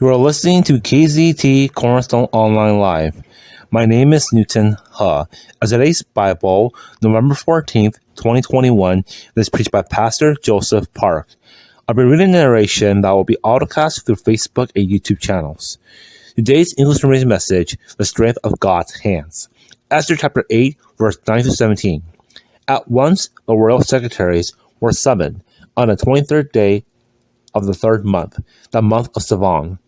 You are listening to KZT Cornerstone Online Live. My name is Newton He. As today's Bible, November 14th, 2021, is preached by Pastor Joseph Park. I'll be reading a narration that will be autocast through Facebook and YouTube channels. Today's English narration message, The Strength of God's Hands. Esther chapter 8, verse 9 to 17. At once the royal secretaries were summoned on the 23rd day of the third month, the month of Sivan.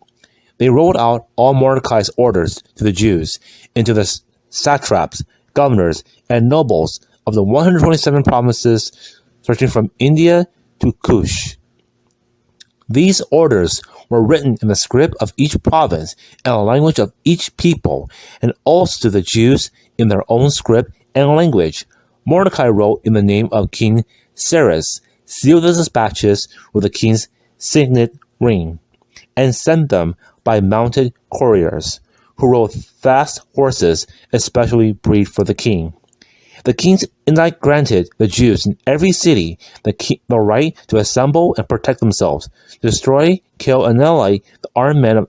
They rolled out all Mordecai's orders to the Jews, into the satraps, governors, and nobles of the 127 provinces stretching from India to Cush. These orders were written in the script of each province and the language of each people, and also to the Jews in their own script and language. Mordecai wrote in the name of King Cyrus, sealed the dispatches with the king's signet ring, and sent them by mounted couriers, who rode fast horses, especially bred for the king. The king's edict granted the Jews in every city the, the right to assemble and protect themselves, destroy, kill, and annihilate the armed men of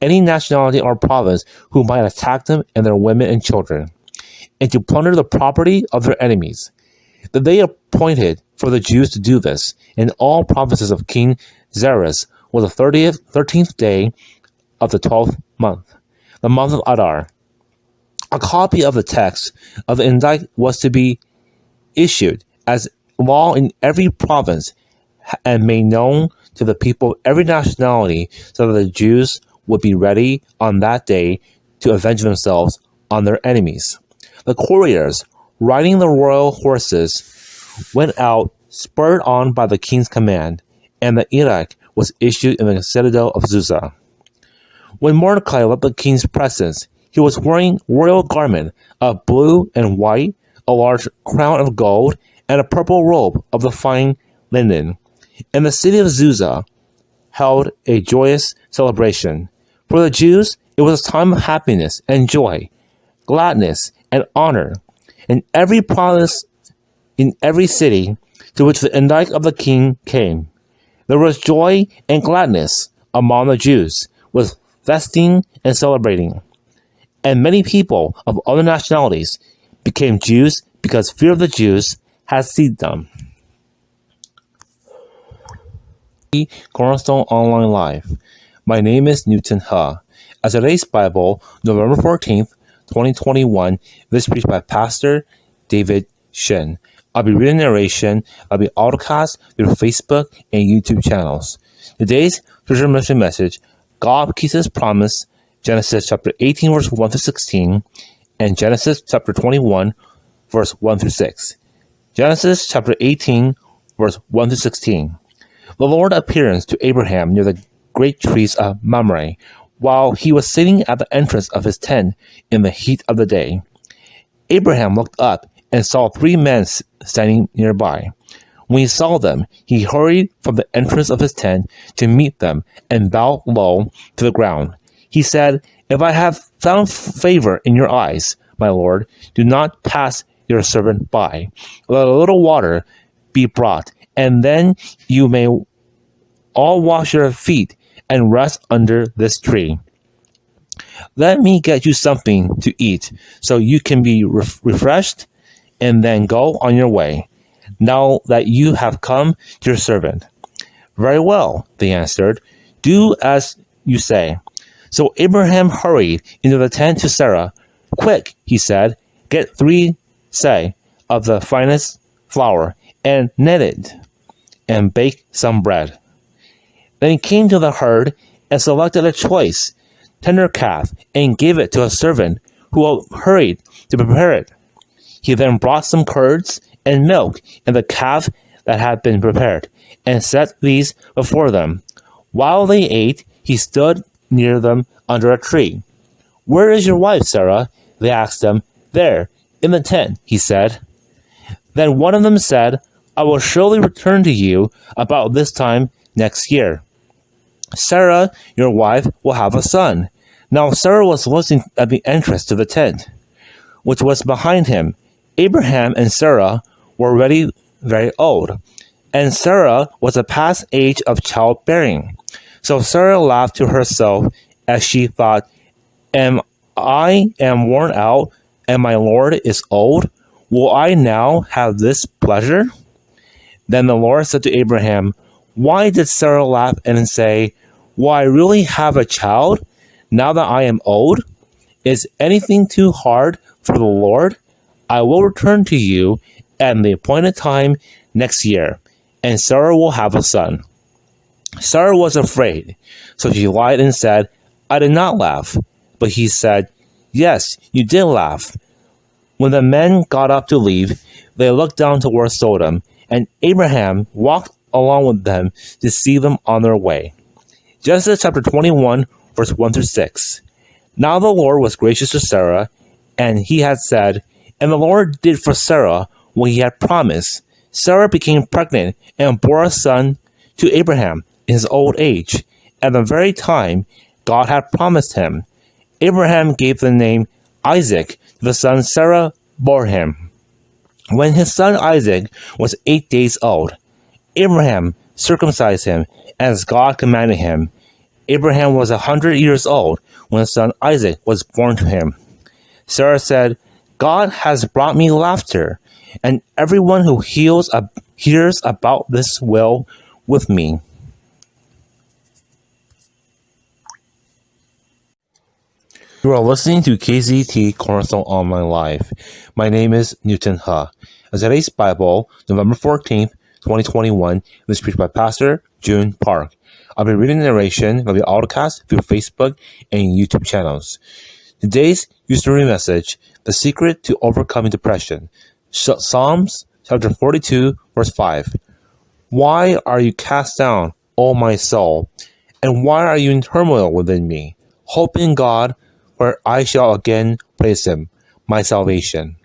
any nationality or province who might attack them and their women and children, and to plunder the property of their enemies. That they appointed for the Jews to do this in all provinces of King Xerxes was the thirtieth, thirteenth day of the twelfth month, the month of Adar. A copy of the text of the indict was to be issued as law in every province and made known to the people of every nationality so that the Jews would be ready on that day to avenge themselves on their enemies. The couriers, riding the royal horses, went out spurred on by the king's command, and the edict was issued in the citadel of Susa. When Mordecai left the king's presence, he was wearing royal garment of blue and white, a large crown of gold, and a purple robe of the fine linen. And the city of Susa held a joyous celebration. For the Jews, it was a time of happiness and joy, gladness and honor. In every province, in every city to which the indict of the king came, there was joy and gladness among the Jews, with festing and celebrating. And many people of other nationalities became Jews because fear of the Jews had seized them. Cornerstone Online Live. My name is Newton He. As today's Bible, November 14th, 2021, this preached by Pastor David Shin. I'll be reading narration. I'll be autocast through Facebook and YouTube channels. Today's scripture mission message: God keeps His promise. Genesis chapter 18, verse 1 to 16, and Genesis chapter 21, verse 1 through 6. Genesis chapter 18, verse 1 to 16. The Lord appears to Abraham near the great trees of Mamre, while he was sitting at the entrance of his tent in the heat of the day. Abraham looked up and saw three men standing nearby. When he saw them, he hurried from the entrance of his tent to meet them and bowed low to the ground. He said, If I have found favor in your eyes, my lord, do not pass your servant by. Let a little water be brought, and then you may all wash your feet and rest under this tree. Let me get you something to eat so you can be refreshed and then go on your way, now that you have come to your servant. Very well, they answered. Do as you say. So Abraham hurried into the tent to Sarah. Quick, he said, get three say of the finest flour and knead it, and bake some bread. Then he came to the herd and selected a choice, tender calf, and gave it to a servant who hurried to prepare it. He then brought some curds and milk and the calf that had been prepared, and set these before them. While they ate, he stood near them under a tree. Where is your wife, Sarah? They asked him. There, in the tent, he said. Then one of them said, I will surely return to you about this time next year. Sarah, your wife, will have a son. Now Sarah was listening at the entrance to the tent, which was behind him, Abraham and Sarah were already very old, and Sarah was past age of childbearing. So Sarah laughed to herself as she thought, Am I am worn out, and my Lord is old? Will I now have this pleasure? Then the Lord said to Abraham, Why did Sarah laugh and say, Will I really have a child now that I am old? Is anything too hard for the Lord? I will return to you at the appointed time next year, and Sarah will have a son. Sarah was afraid, so she lied and said, I did not laugh. But he said, Yes, you did laugh. When the men got up to leave, they looked down towards Sodom, and Abraham walked along with them to see them on their way. Genesis chapter 21, verse 1 through 6. Now the Lord was gracious to Sarah, and he had said, And the Lord did for Sarah what he had promised. Sarah became pregnant and bore a son to Abraham in his old age, at the very time God had promised him. Abraham gave the name Isaac to the son Sarah bore him. When his son Isaac was eight days old, Abraham circumcised him as God commanded him. Abraham was a hundred years old when his son Isaac was born to him. Sarah said, God has brought me laughter, and everyone who heals, hears about this will with me. You are listening to KZT Cornerstone Online Live. My name is Newton Ha. As today's Bible, November 14th, 2021, is preached by Pastor June Park. I'll be reading the narration of the autocast through Facebook and YouTube channels. Today's user message, The Secret to Overcoming Depression, Psalms chapter 42, verse 5. Why are you cast down, O my soul? And why are you in turmoil within me? Hope in God, where I shall again praise him, my salvation.